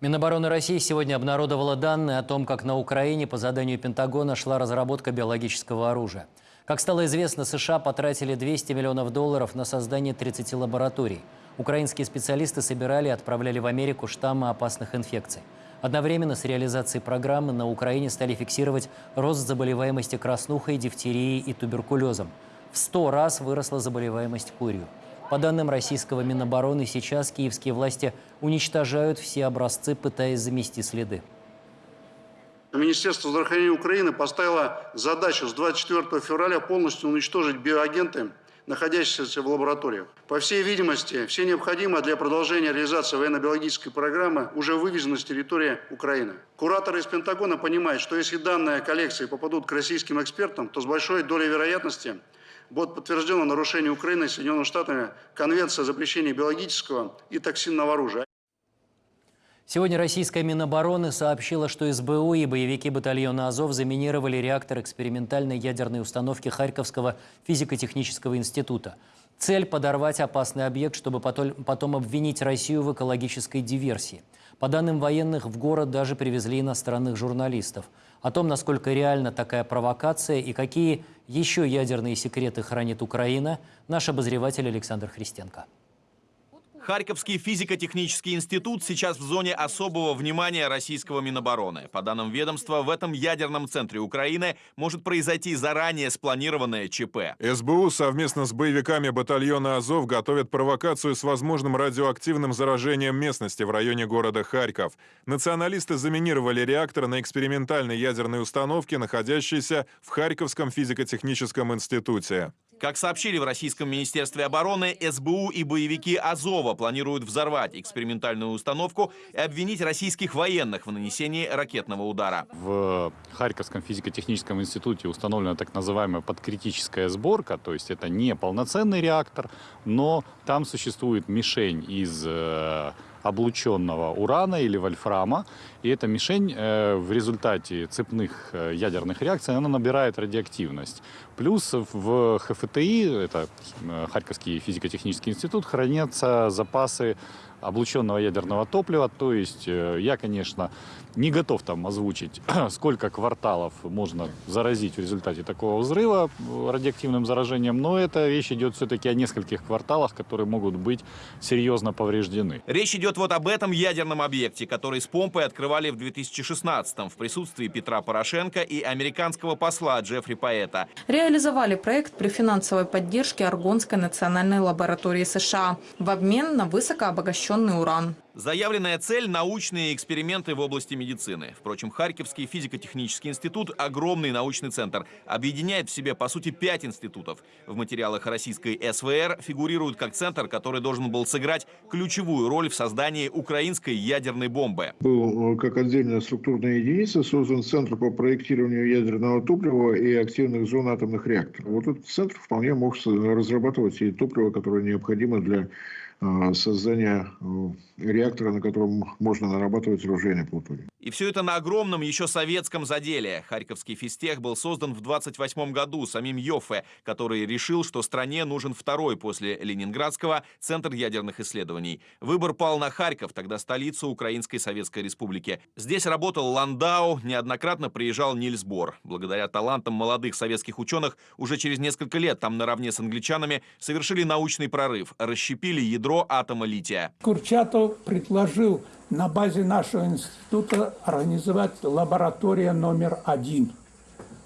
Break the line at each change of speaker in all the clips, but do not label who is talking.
Минобороны России сегодня обнародовала данные о том, как на Украине по заданию Пентагона шла разработка биологического оружия. Как стало известно, США потратили 200 миллионов долларов на создание 30 лабораторий. Украинские специалисты собирали и отправляли в Америку штаммы опасных инфекций. Одновременно с реализацией программы на Украине стали фиксировать рост заболеваемости краснухой, дифтерией и туберкулезом. В 100 раз выросла заболеваемость курью. По данным российского Минобороны, сейчас киевские власти уничтожают все образцы, пытаясь замести следы.
Министерство здравоохранения Украины поставило задачу с 24 февраля полностью уничтожить биоагенты, находящиеся в лабораториях. По всей видимости, все необходимое для продолжения реализации военно-биологической программы уже вывезено с территории Украины. Кураторы из Пентагона понимают, что если данные коллекции попадут к российским экспертам, то с большой долей вероятности будет подтверждено нарушение Украины Соединенными Штатами Конвенции о запрещении биологического и токсинного оружия.
Сегодня российская Минобороны сообщила, что СБУ и боевики батальона «Азов» заминировали реактор экспериментальной ядерной установки Харьковского физико-технического института. Цель – подорвать опасный объект, чтобы потом обвинить Россию в экологической диверсии. По данным военных, в город даже привезли иностранных журналистов. О том, насколько реальна такая провокация и какие еще ядерные секреты хранит Украина, наш обозреватель Александр Христенко.
Харьковский физико-технический институт сейчас в зоне особого внимания российского Минобороны. По данным ведомства, в этом ядерном центре Украины может произойти заранее спланированное ЧП.
СБУ совместно с боевиками батальона «Азов» готовят провокацию с возможным радиоактивным заражением местности в районе города Харьков. Националисты заминировали реактор на экспериментальной ядерной установке, находящейся в Харьковском физико-техническом институте.
Как сообщили в Российском Министерстве обороны, СБУ и боевики Азова планируют взорвать экспериментальную установку и обвинить российских военных в нанесении ракетного удара.
В Харьковском физико-техническом институте установлена так называемая подкритическая сборка, то есть это не полноценный реактор, но там существует мишень из э, облученного урана или вольфрама. И эта мишень э, в результате цепных э, ядерных реакций она набирает радиоактивность. Плюс в ХФТИ, это э, Харьковский физико-технический институт, хранятся запасы облученного ядерного топлива. То есть я, конечно, не готов там озвучить, сколько кварталов можно заразить в результате такого взрыва радиоактивным заражением, но эта речь идет все-таки о нескольких кварталах, которые могут быть серьезно повреждены.
Речь идет вот об этом ядерном объекте, который с помпой открывали в 2016-м в присутствии Петра Порошенко и американского посла Джеффри Паэта.
Реализовали проект при финансовой поддержке Аргонской национальной лаборатории США в обмен на высокообогащенный уран.
Заявленная цель – научные эксперименты в области медицины. Впрочем, Харьковский физико-технический институт – огромный научный центр. Объединяет в себе, по сути, пять институтов. В материалах российской СВР фигурирует как центр, который должен был сыграть ключевую роль в создании украинской ядерной бомбы.
Был э, как отдельная структурная единица создан Центр по проектированию ядерного топлива и активных зон атомных реакторов. Вот этот центр вполне мог разрабатывать и топливо, которое необходимо для создания э, реактора, на котором можно нарабатывать оружейный плутоний.
И все это на огромном еще советском заделе. Харьковский физтех был создан в 28 году самим Йоффе, который решил, что стране нужен второй после Ленинградского центр ядерных исследований. Выбор пал на Харьков, тогда столицу Украинской Советской Республики. Здесь работал Ландау, неоднократно приезжал Нильс Бор. Благодаря талантам молодых советских ученых уже через несколько лет там наравне с англичанами совершили научный прорыв, расщепили ядро атома лития.
Курчатов предложил на базе нашего института организовать лаборатория номер один,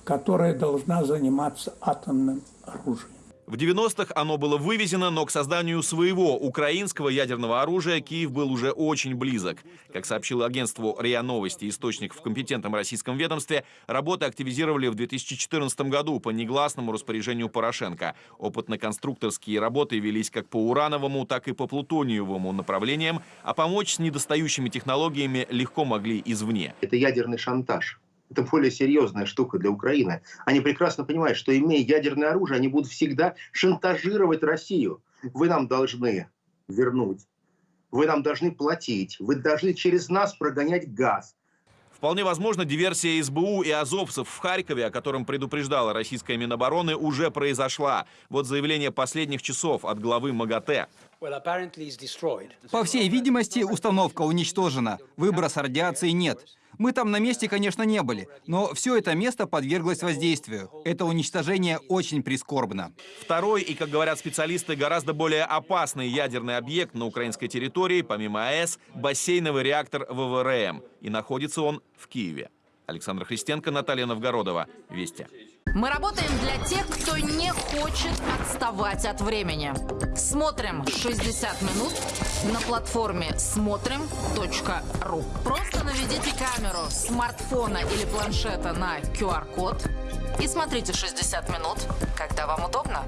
которая должна заниматься атомным оружием.
В 90-х оно было вывезено, но к созданию своего украинского ядерного оружия Киев был уже очень близок. Как сообщил агентству РИА Новости источник в компетентном российском ведомстве, работы активизировали в 2014 году по негласному распоряжению Порошенко. Опытно-конструкторские работы велись как по урановому, так и по плутониевому направлениям, а помочь с недостающими технологиями легко могли извне.
Это ядерный шантаж. Это более серьезная штука для Украины. Они прекрасно понимают, что имея ядерное оружие, они будут всегда шантажировать Россию. Вы нам должны вернуть, вы нам должны платить, вы должны через нас прогонять газ.
Вполне возможно, диверсия СБУ и азовцев в Харькове, о котором предупреждала российская Минобороны, уже произошла. Вот заявление последних часов от главы МАГАТЭ.
По всей видимости, установка уничтожена. Выброса радиации нет. Мы там на месте, конечно, не были, но все это место подверглось воздействию. Это уничтожение очень прискорбно.
Второй и, как говорят специалисты, гораздо более опасный ядерный объект на украинской территории, помимо АЭС, бассейновый реактор ВВРМ. И находится он в Киеве. Александр Христенко, Наталья Новгородова. Вести.
Мы работаем для тех, кто не хочет отставать от времени. Смотрим 60 минут на платформе смотрим.ру. Просто наведите камеру смартфона или планшета на QR-код и смотрите 60 минут, когда вам удобно.